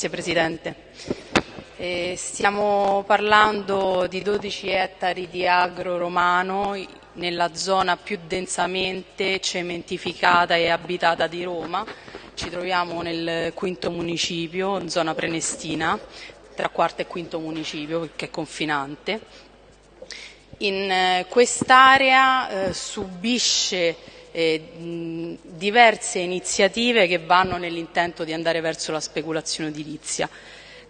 Grazie Presidente. Eh, stiamo parlando di 12 ettari di agro romano nella zona più densamente cementificata e abitata di Roma. Ci troviamo nel quinto municipio, in zona prenestina, tra quarto e quinto municipio, perché è confinante. In eh, quest'area eh, subisce eh, diverse iniziative che vanno nell'intento di andare verso la speculazione edilizia.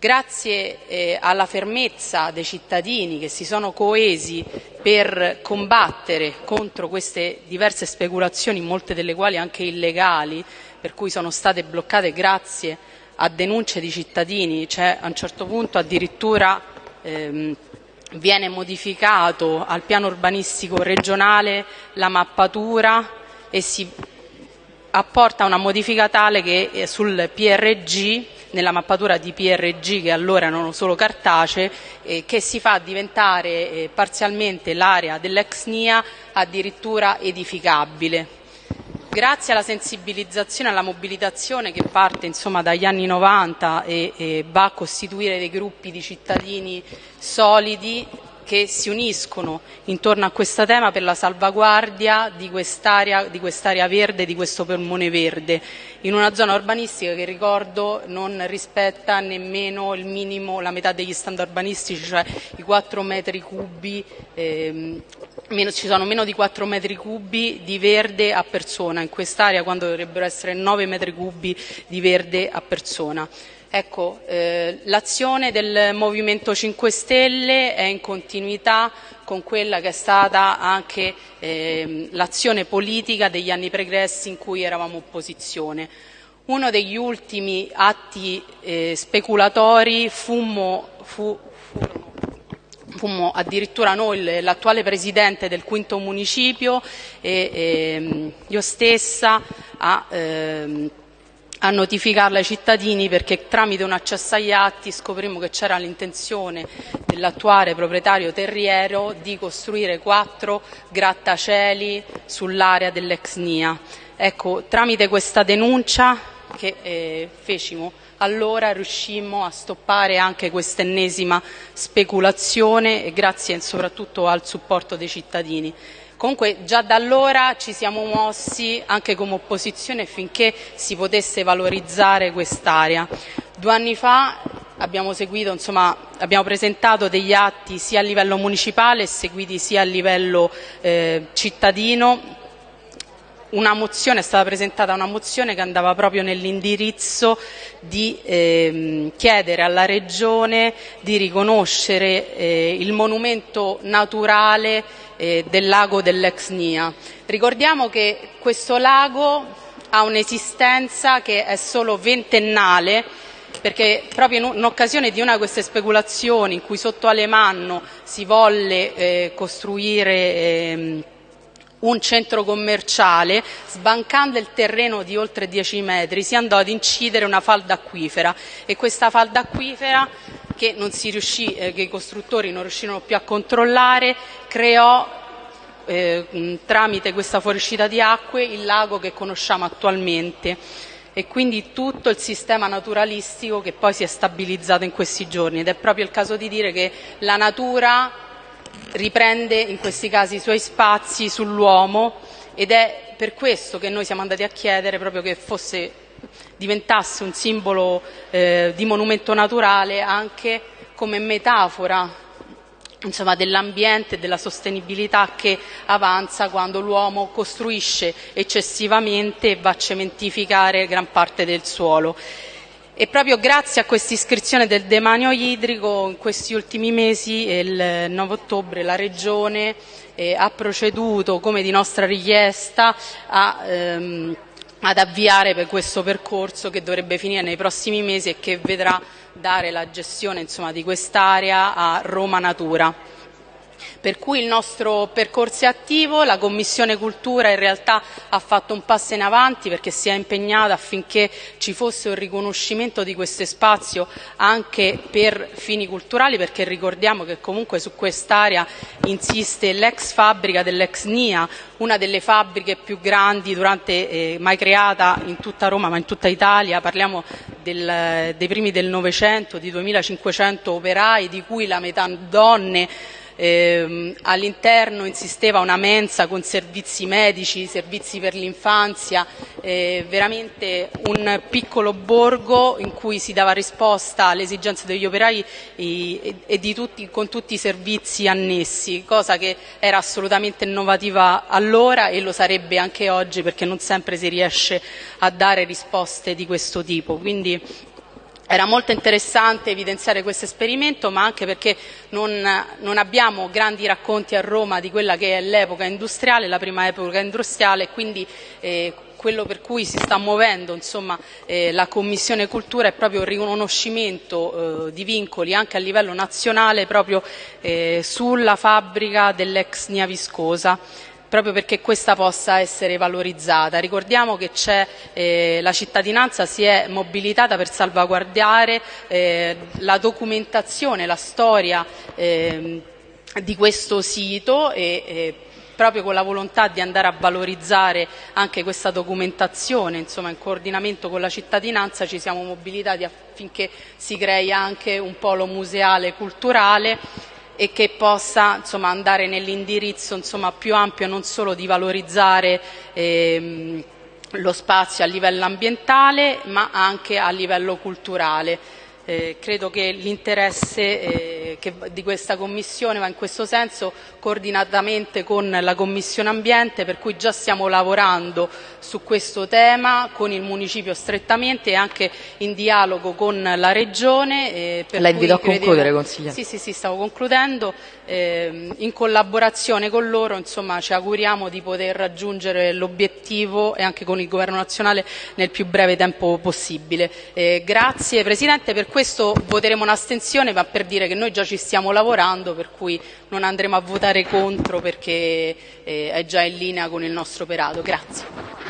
Grazie eh, alla fermezza dei cittadini che si sono coesi per combattere contro queste diverse speculazioni, molte delle quali anche illegali, per cui sono state bloccate grazie a denunce di cittadini, cioè a un certo punto addirittura ehm, viene modificato al piano urbanistico regionale la mappatura e si apporta una modifica tale che eh, sul PRG, nella mappatura di PRG che allora erano solo cartacee, eh, che si fa diventare eh, parzialmente l'area dell'ex NIA addirittura edificabile. Grazie alla sensibilizzazione e alla mobilitazione che parte insomma, dagli anni 90 e, e va a costituire dei gruppi di cittadini solidi, che si uniscono intorno a questo tema per la salvaguardia di quest'area, di quest'area verde, di questo polmone verde, in una zona urbanistica che ricordo non rispetta nemmeno il minimo, la metà degli standard urbanistici, cioè i 4 metri cubi, ehm, meno, ci sono meno di 4 metri cubi di verde a persona in quest'area quando dovrebbero essere 9 metri cubi di verde a persona. Ecco, eh, l'azione del Movimento 5 Stelle è in continuità con quella che è stata anche eh, l'azione politica degli anni pregressi in cui eravamo opposizione. Uno degli ultimi atti eh, speculatori fummo, fu, fummo addirittura noi, l'attuale presidente del quinto municipio e ehm, io stessa a ehm, a notificarla ai cittadini perché tramite un accesso agli atti scoprimmo che c'era l'intenzione dell'attuale proprietario terriero di costruire quattro grattacieli sull'area dell'ex NIA. Ecco, tramite questa denuncia che eh, fecimo allora riuscimmo a stoppare anche quest'ennesima speculazione grazie soprattutto al supporto dei cittadini. Comunque già da allora ci siamo mossi anche come opposizione affinché si potesse valorizzare quest'area. Due anni fa abbiamo, seguito, insomma, abbiamo presentato degli atti sia a livello municipale seguiti sia a livello eh, cittadino una mozione, è stata presentata una mozione che andava proprio nell'indirizzo di eh, chiedere alla Regione di riconoscere eh, il monumento naturale eh, del lago dell'ex Nia. Ricordiamo che questo lago ha un'esistenza che è solo ventennale perché proprio in occasione di una di queste speculazioni in cui sotto Alemanno si volle eh, costruire eh, un centro commerciale, sbancando il terreno di oltre 10 metri, si andò ad incidere una falda acquifera. E questa falda acquifera che, riuscì, eh, che i costruttori non riuscirono più a controllare, creò eh, tramite questa fuoriuscita di acque il lago che conosciamo attualmente. E quindi tutto il sistema naturalistico che poi si è stabilizzato in questi giorni. Ed è proprio il caso di dire che la natura riprende in questi casi i suoi spazi sull'uomo ed è per questo che noi siamo andati a chiedere proprio che fosse, diventasse un simbolo eh, di monumento naturale anche come metafora insomma, dell'ambiente e della sostenibilità che avanza quando l'uomo costruisce eccessivamente e va a cementificare gran parte del suolo. E proprio grazie a questa iscrizione del demanio idrico in questi ultimi mesi, il 9 ottobre, la Regione eh, ha proceduto, come di nostra richiesta, a, ehm, ad avviare per questo percorso che dovrebbe finire nei prossimi mesi e che vedrà dare la gestione insomma, di quest'area a Roma Natura. Per cui il nostro percorso è attivo, la Commissione Cultura in realtà ha fatto un passo in avanti perché si è impegnata affinché ci fosse un riconoscimento di questo spazio anche per fini culturali perché ricordiamo che comunque su quest'area insiste l'ex fabbrica dell'ex NIA, una delle fabbriche più grandi durante, eh, mai creata in tutta Roma ma in tutta Italia, parliamo del, dei primi del Novecento, di 2500 operai, di cui la metà donne, eh, all'interno insisteva una mensa con servizi medici, servizi per l'infanzia, eh, veramente un piccolo borgo in cui si dava risposta alle esigenze degli operai e, e tutti, con tutti i servizi annessi, cosa che era assolutamente innovativa allora e lo sarebbe anche oggi perché non sempre si riesce a dare risposte di questo tipo. Quindi era molto interessante evidenziare questo esperimento, ma anche perché non, non, abbiamo grandi racconti a Roma di quella che è l'epoca industriale, la prima epoca industriale, quindi eh, quello per cui si sta muovendo insomma, eh, la Commissione Cultura è proprio il riconoscimento eh, di vincoli anche a livello nazionale proprio eh, sulla fabbrica dell'ex Nia Viscosa proprio perché questa possa essere valorizzata. Ricordiamo che eh, la cittadinanza si è mobilitata per salvaguardare eh, la documentazione, la storia eh, di questo sito e proprio con la volontà di andare a valorizzare anche questa documentazione, insomma in coordinamento con la cittadinanza ci siamo mobilitati affinché si crei anche un polo museale culturale e che possa insomma, andare nell'indirizzo insomma, più ampio non solo di valorizzare ehm, lo spazio a livello ambientale ma anche a livello culturale. Eh, credo che l'interesse eh, di questa Commissione va in questo senso coordinatamente con la Commissione Ambiente, per cui già stiamo lavorando su questo tema con il Municipio strettamente e anche in dialogo con la Regione. Eh, la invito a concludere, consigliere. Sì, sì, sì, stavo concludendo. Eh, in collaborazione con loro insomma, ci auguriamo di poter raggiungere l'obiettivo e anche con il Governo nazionale nel più breve tempo possibile. Eh, grazie Presidente, per questo voteremo un'astensione ma per dire che noi già ci stiamo lavorando per cui non andremo a votare contro perché eh, è già in linea con il nostro operato. Grazie.